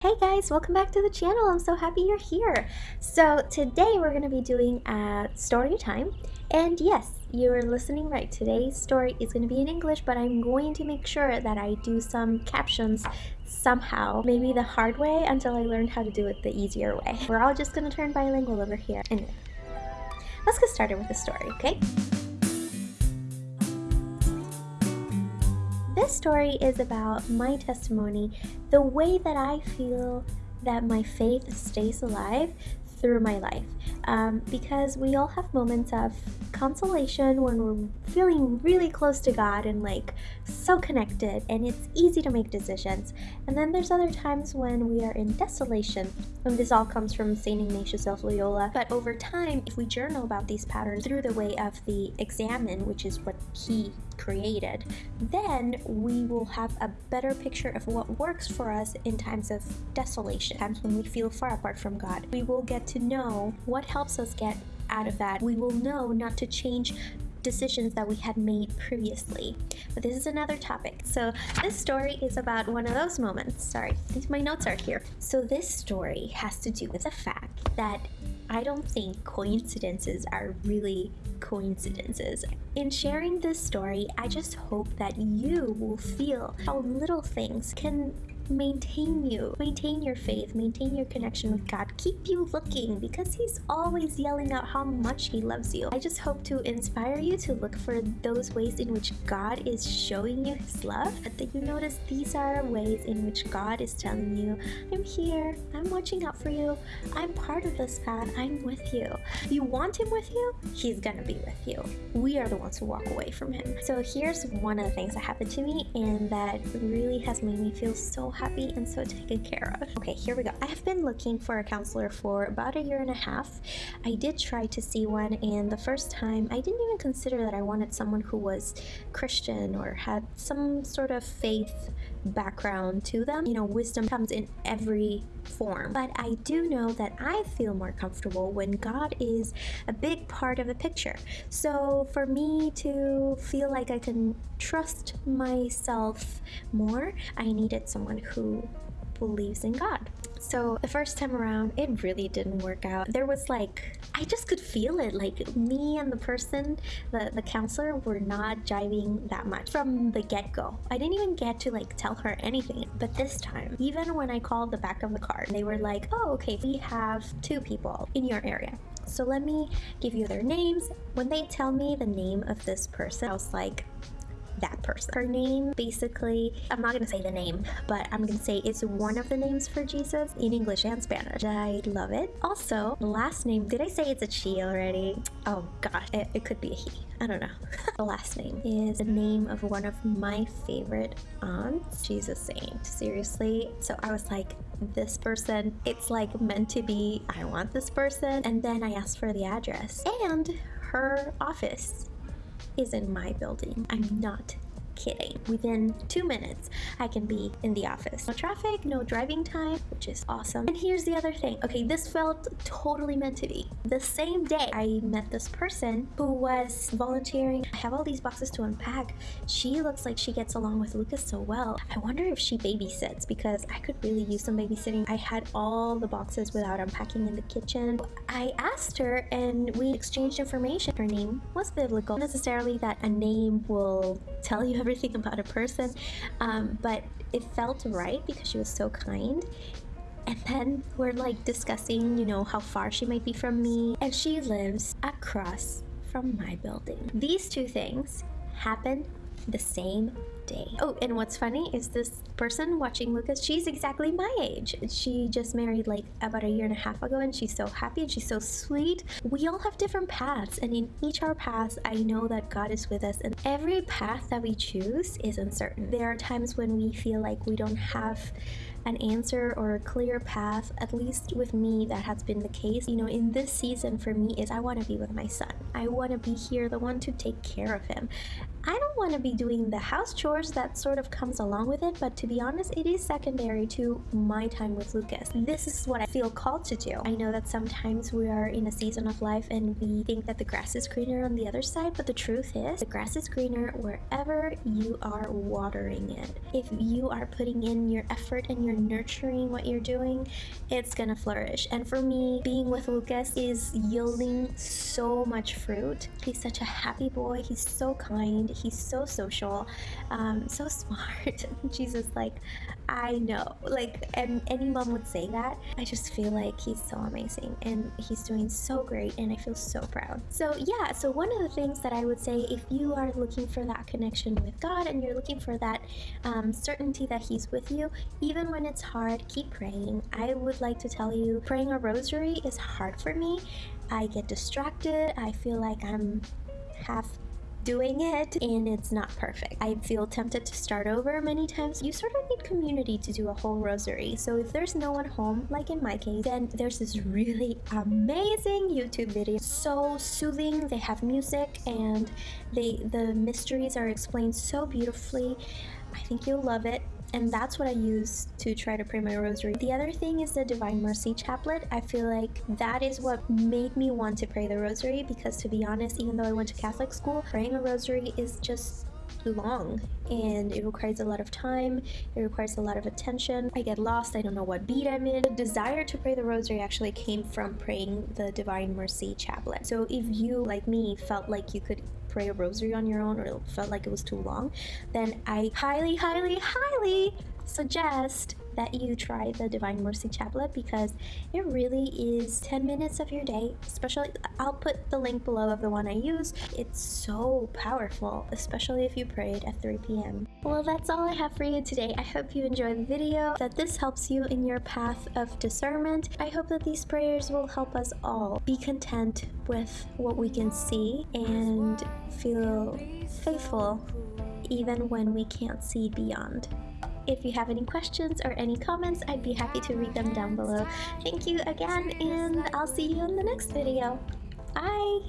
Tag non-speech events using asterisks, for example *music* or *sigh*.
Hey guys, welcome back to the channel. I'm so happy you're here. So today we're going to be doing a story time. And yes, you're listening right. Today's story is going to be in English, but I'm going to make sure that I do some captions somehow. Maybe the hard way until I learn how to do it the easier way. We're all just going to turn bilingual over here. Anyway, let's get started with the story, okay? This story is about my testimony, the way that I feel that my faith stays alive through my life. Um, because we all have moments of consolation when we're feeling really close to God and like so connected, and it's easy to make decisions. And then there's other times when we are in desolation, and this all comes from St. Ignatius of Loyola. But over time, if we journal about these patterns through the way of the Examen, which is what he created, then we will have a better picture of what works for us in times of desolation, times when we feel far apart from God. We will get to know what helps us get out of that. We will know not to change decisions that we had made previously. But this is another topic. So this story is about one of those moments. Sorry, my notes are here. So this story has to do with the fact that I don't think coincidences are really coincidences. In sharing this story, I just hope that you will feel how little things can maintain you, maintain your faith, maintain your connection with God, keep you looking because He's always yelling out how much He loves you. I just hope to inspire you to look for those ways in which God is showing you His love, that you notice these are ways in which God is telling you, I'm here, I'm watching out for you, I'm part of this path, I'm with you. You want Him with you, He's gonna be with you. We are the ones who walk away from Him. So here's one of the things that happened to me and that really has made me feel so happy and so taken care of. Okay, here we go. I have been looking for a counselor for about a year and a half. I did try to see one, and the first time I didn't even consider that I wanted someone who was Christian or had some sort of faith background to them. You know, wisdom comes in every form. But I do know that I feel more comfortable when God is a big part of the picture. So for me to feel like I can trust myself more, I needed someone who believes in God. So the first time around, it really didn't work out. There was like, I just could feel it. Like me and the person, the, the counselor were not jiving that much from the get-go. I didn't even get to like tell her anything. But this time, even when I called the back of the card, they were like, oh, okay, we have two people in your area. So let me give you their names. When they tell me the name of this person, I was like, that person. Her name basically, I'm not gonna say the name, but I'm gonna say it's one of the names for Jesus in English and Spanish. I love it. Also, last name, did I say it's a she already? Oh gosh, it, it could be a he. I don't know. *laughs* the last name is the name of one of my favorite aunts. She's a saint, seriously. So I was like, this person, it's like meant to be, I want this person. And then I asked for the address and her office is in my building. I'm mm-hmm. not kidding. Within two minutes, I can be in the office. No traffic, no driving time, which is awesome. And here's the other thing. Okay, this felt totally meant to be. The same day I met this person who was volunteering. I have all these boxes to unpack. She looks like she gets along with Lucas so well. I wonder if she babysits because I could really use some babysitting. I had all the boxes without unpacking in the kitchen. I asked her and we exchanged information. Her name was biblical. Not necessarily that a name will tell you everything about a person, um, but it felt right because she was so kind. And then we're like discussing, you know, how far she might be from me, and she lives across from my building. These two things happened the same day. Oh, and what's funny is this person watching Lucas, she's exactly my age. She just married like about a year and a half ago and she's so happy and she's so sweet. We all have different paths and in each our paths, I know that God is with us and every path that we choose is uncertain. There are times when we feel like we don't have an answer or a clear path, at least with me, that has been the case. You know, in this season for me is I want to be with my son. I want to be here, the one to take care of him. I don't want to be doing the house chores that sort of comes along with it, but to be honest, it is secondary to my time with Lucas. This is what I feel called to do. I know that sometimes we are in a season of life and we think that the grass is greener on the other side, but the truth is the grass is greener wherever you are watering it. If you are putting in your effort and you're nurturing what you're doing, it's gonna flourish. And for me, being with Lucas is yielding so much fruit. He's such a happy boy. He's so kind. He's so social, um, so *laughs* smart. Jesus, like, I know, like, and any mom would say that. I just feel like he's so amazing and he's doing so great, and I feel so proud. So, yeah, so one of the things that I would say if you are looking for that connection with God and you're looking for that um, certainty that He's with you, even when it's hard, keep praying. I would like to tell you, praying a rosary is hard for me. I get distracted. I feel like I'm half doing it and it's not perfect. I feel tempted to start over many times. You sort of need community to do a whole rosary. So if there's no one home, like in my case, then there's this really amazing YouTube video. So soothing, they have music and they the mysteries are explained so beautifully. I think you'll love it and that's what I use to try to pray my rosary. The other thing is the Divine Mercy Chaplet. I feel like that is what made me want to pray the rosary because to be honest, even though I went to Catholic school, praying a rosary is just long and it requires a lot of time. It requires a lot of attention. I get lost. I don't know what beat i'm in. The desire to pray the rosary actually came from praying the divine mercy chaplet. So if you like me felt like you could pray a rosary on your own or it felt like it was too long, then I highly, highly, highly suggest that you try the Divine Mercy Chaplet because it really is 10 minutes of your day. Especially, I'll put the link below of the one I use. It's so powerful, especially if you prayed at 3 p.m. Well, that's all I have for you today. I hope you enjoyed the video, that this helps you in your path of discernment. I hope that these prayers will help us all be content with what we can see and feel faithful even when we can't see beyond. If you have any questions or any comments, I'd be happy to read them down below. Thank you again, and I'll see you in the next video. Bye!